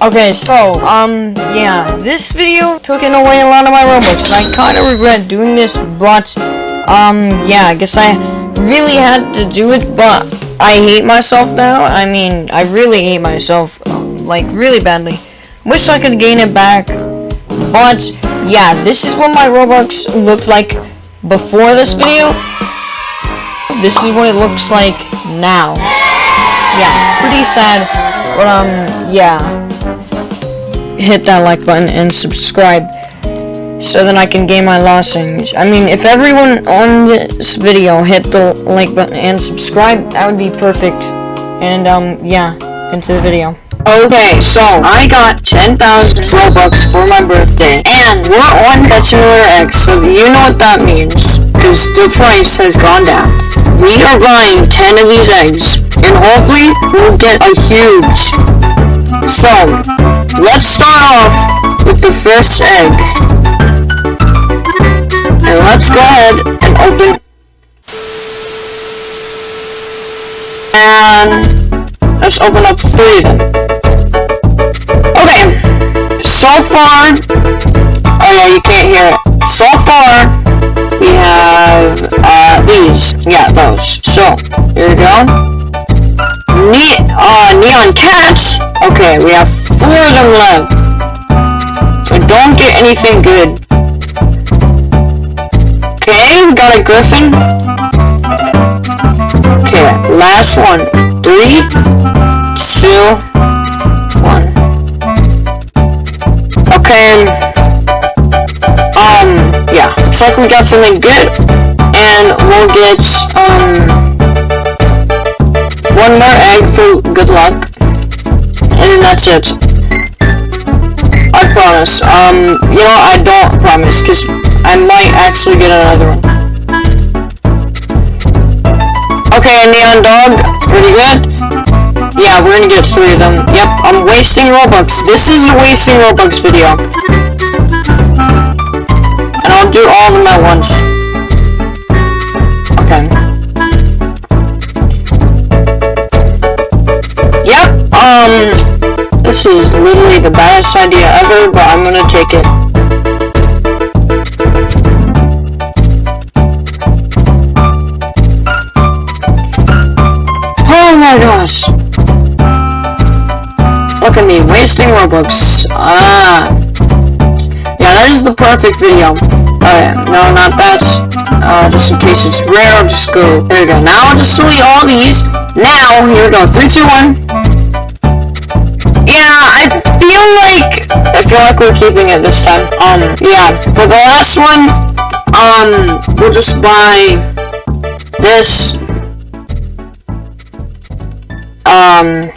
Okay, so, um, yeah, this video took in away a lot of my Robux, and I kind of regret doing this, but, um, yeah, I guess I really had to do it, but I hate myself now. I mean, I really hate myself, like, really badly. Wish I could gain it back, but, yeah, this is what my Robux looked like before this video. This is what it looks like now. Yeah, pretty sad, but, um, yeah hit that like button and subscribe so then I can gain my losings. I mean, if everyone on this video hit the like button and subscribe, that would be perfect. And, um, yeah, into the video. Okay, so I got 10,000 Robux for my birthday, and we're on Pet Simulator X, so you know what that means, because the price has gone down. We are buying 10 of these eggs, and hopefully we'll get a huge. So, let's start off with the first egg. And let's go ahead and open and let's open up three of them. Okay, so far, oh yeah, you can't hear it. So far, we have uh, these. Yeah, those. So, here we go. Ne uh, neon cats. Okay, we have four of them left. So don't get anything good. Okay, we got a griffin. Okay, last one. Three, two, one. Okay. Um, yeah. Looks like we got something good. And we'll get, um, one more egg for good luck. And that's it. I promise. Um, you know, I don't promise, because I might actually get another one. Okay, Neon Dog, pretty good. Yeah, we're gonna get three of them. Yep, I'm wasting Robux. This is a wasting Robux video. And I'll do all of them at once. The idea ever, but I'm gonna take it. Oh my gosh! Look at me, wasting Robux. Ah. Yeah, that is the perfect video. Okay, no, not that. Uh, just in case it's rare, I'll just go. There we go. Now I'll just delete all these. Now, here we go. 3, 2, 1. We're keeping it this time. Um, yeah. For the last one, um, we'll just buy this. Um.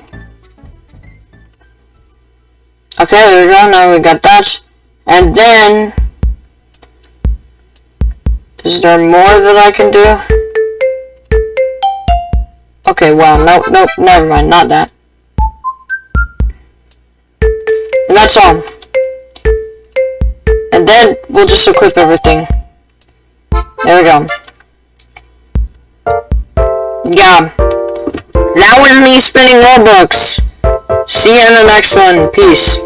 Okay, there we go. Now we got that, and then is there more that I can do? Okay, well, nope, nope, never mind, not that. And that's all. Then we'll just equip everything. There we go. Yeah. That was me spinning Robux. See you in the next one. Peace.